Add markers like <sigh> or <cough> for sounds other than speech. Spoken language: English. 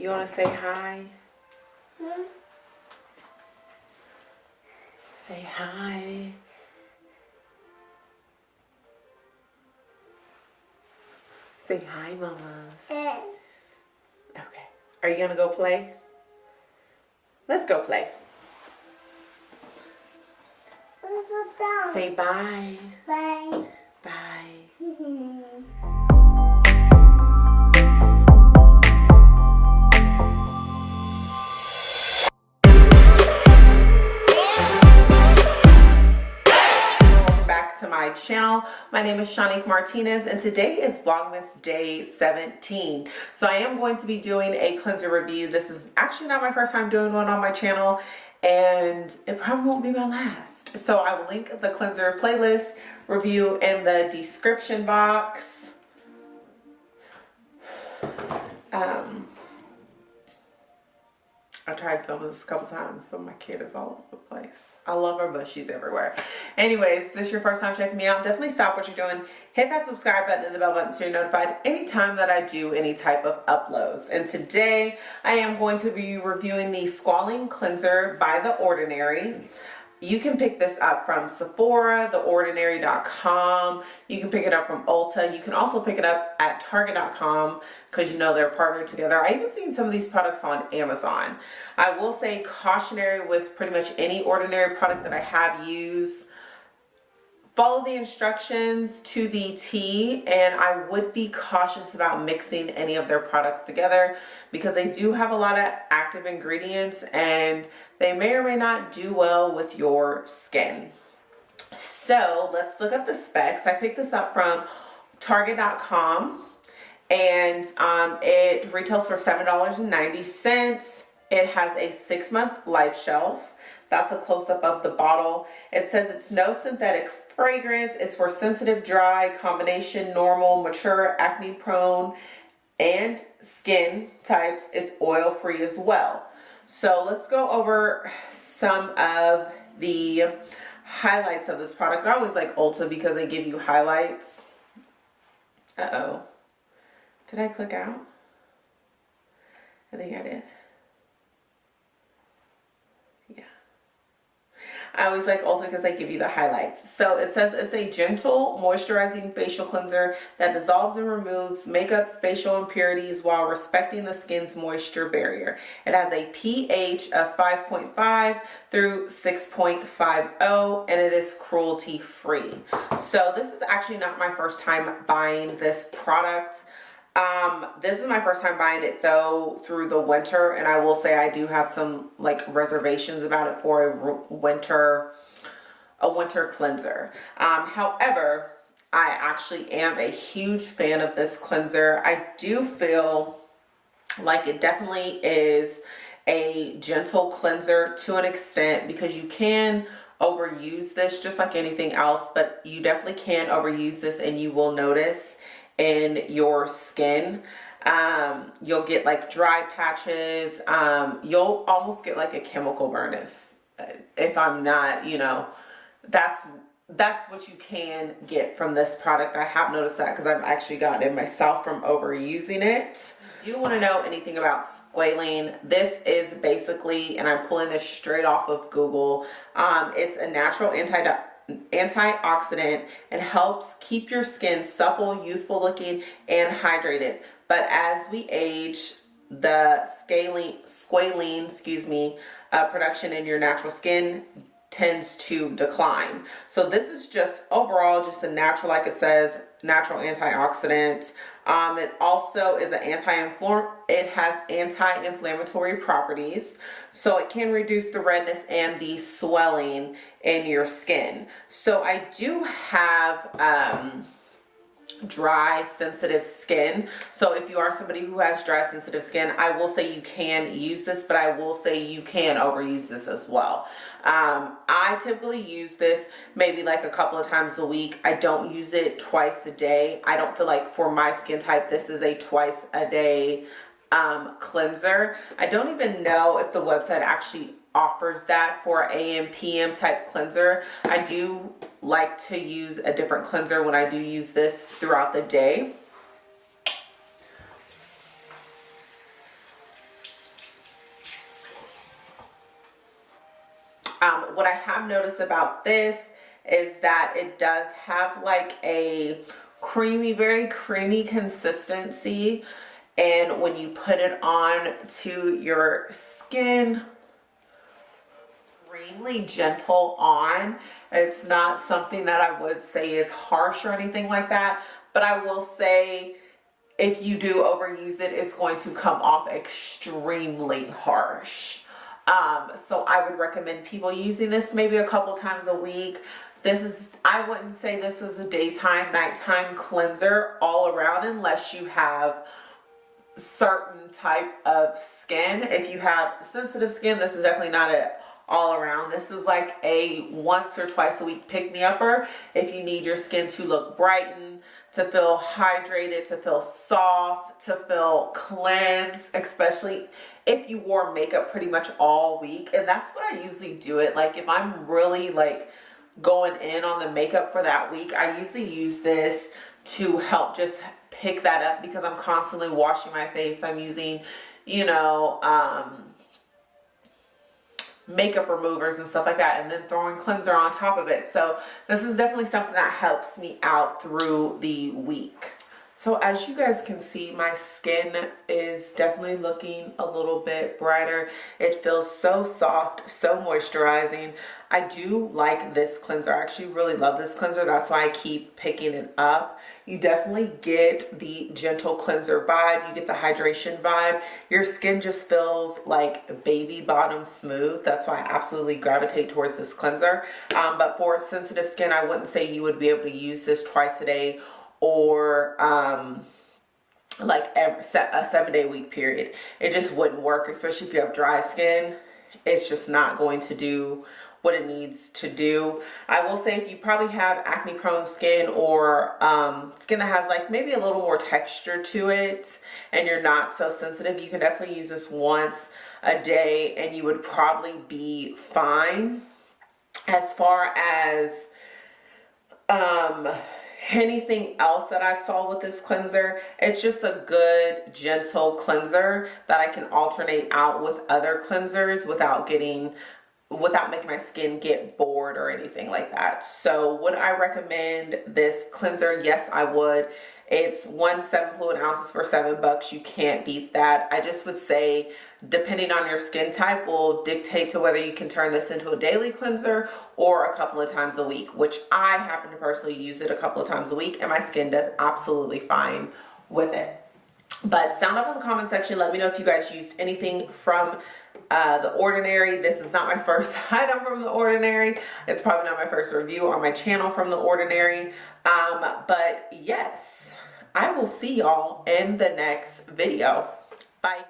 You want to say hi? Hmm? Say hi. Say hi, mamas. Okay. Are you gonna go play? Let's go play. Say bye. Bye. Bye. <laughs> channel. My name is Shanique Martinez and today is Vlogmas Day 17. So I am going to be doing a cleanser review. This is actually not my first time doing one on my channel and it probably won't be my last. So I will link the cleanser playlist review in the description box. Um, I tried filming this a couple times, but my kid is all over the place. I love her, but she's everywhere. Anyways, if this is your first time checking me out, definitely stop what you're doing. Hit that subscribe button and the bell button so you're notified anytime that I do any type of uploads. And today, I am going to be reviewing the Squalene Cleanser by The Ordinary. You can pick this up from Sephora, theordinary.com. You can pick it up from Ulta. You can also pick it up at Target.com because you know they're partnered together. I even seen some of these products on Amazon. I will say cautionary with pretty much any ordinary product that I have used. Follow the instructions to the T and I would be cautious about mixing any of their products together because they do have a lot of active ingredients and they may or may not do well with your skin. So let's look up the specs. I picked this up from Target.com and um, it retails for $7.90. It has a six month life shelf. That's a close up of the bottle. It says it's no synthetic fragrance. It's for sensitive, dry, combination, normal, mature, acne prone, and skin types. It's oil free as well. So let's go over some of the highlights of this product. I always like Ulta because they give you highlights. Uh-oh. Did I click out? I think I did. I always like Ulta because they give you the highlights. So it says it's a gentle moisturizing facial cleanser that dissolves and removes makeup facial impurities while respecting the skin's moisture barrier. It has a pH of 5.5 through 6.50 and it is cruelty free. So this is actually not my first time buying this product. Um, this is my first time buying it though through the winter and I will say I do have some like reservations about it for a winter a winter cleanser. Um, however, I actually am a huge fan of this cleanser. I do feel like it definitely is a gentle cleanser to an extent because you can overuse this just like anything else but you definitely can overuse this and you will notice in your skin. Um, you'll get like dry patches. Um, you'll almost get like a chemical burn if if i'm not you know that's that's what you can get from this product. I have noticed that because i've actually gotten it myself from overusing it. Do you want to know anything about squalene this is basically and i'm pulling this straight off of google um, it's a natural anti antioxidant and helps keep your skin supple, youthful looking, and hydrated. But as we age, the scaling, squalene, excuse me, uh, production in your natural skin tends to decline. So this is just overall just a natural, like it says, natural antioxidant. Um, it also is an anti-inflammatory, it has anti-inflammatory properties. So it can reduce the redness and the swelling in your skin. So I do have, um, dry sensitive skin. So if you are somebody who has dry sensitive skin i will say you can use this but i will say you can overuse this as well. Um, i typically use this maybe like a couple of times a week. I don't use it twice a day. I don't feel like for my skin type this is a twice a day um, cleanser. I don't even know if the website actually offers that for AM PM type cleanser. I do like to use a different cleanser when I do use this throughout the day. Um, what I have noticed about this is that it does have like a creamy, very creamy consistency. And when you put it on to your skin, extremely gentle on. It's not something that I would say is harsh or anything like that. But I will say if you do overuse it, it's going to come off extremely harsh. Um, so I would recommend people using this maybe a couple times a week. This is, I wouldn't say this is a daytime, nighttime cleanser all around unless you have certain type of skin. If you have sensitive skin, this is definitely not a all around. This is like a once or twice a week pick me upper if you need your skin to look brightened, to feel hydrated, to feel soft, to feel cleansed, especially if you wore makeup pretty much all week. And that's what I usually do it. Like if I'm really like going in on the makeup for that week, I usually use this to help just pick that up because I'm constantly washing my face. I'm using, you know, um, makeup removers and stuff like that and then throwing cleanser on top of it. So this is definitely something that helps me out through the week so as you guys can see, my skin is definitely looking a little bit brighter. It feels so soft, so moisturizing. I do like this cleanser. I actually really love this cleanser. That's why I keep picking it up. You definitely get the gentle cleanser vibe. You get the hydration vibe. Your skin just feels like baby bottom smooth. That's why I absolutely gravitate towards this cleanser. Um, but for sensitive skin, I wouldn't say you would be able to use this twice a day or um, like a seven day week period. It just wouldn't work, especially if you have dry skin. It's just not going to do what it needs to do. I will say if you probably have acne prone skin or um, skin that has like maybe a little more texture to it and you're not so sensitive, you can definitely use this once a day and you would probably be fine. As far as um, anything else that I saw with this cleanser. It's just a good, gentle cleanser that I can alternate out with other cleansers without getting without making my skin get bored or anything like that. So would I recommend this cleanser? Yes, I would. It's one seven fluid ounces for seven bucks. You can't beat that. I just would say depending on your skin type will dictate to whether you can turn this into a daily cleanser or a couple of times a week, which I happen to personally use it a couple of times a week and my skin does absolutely fine with it. But sound off in the comment section. Let me know if you guys used anything from uh, The Ordinary. This is not my <laughs> first item from The Ordinary. It's probably not my first review on my channel from The Ordinary. Um, but yes, I will see y'all in the next video. Bye.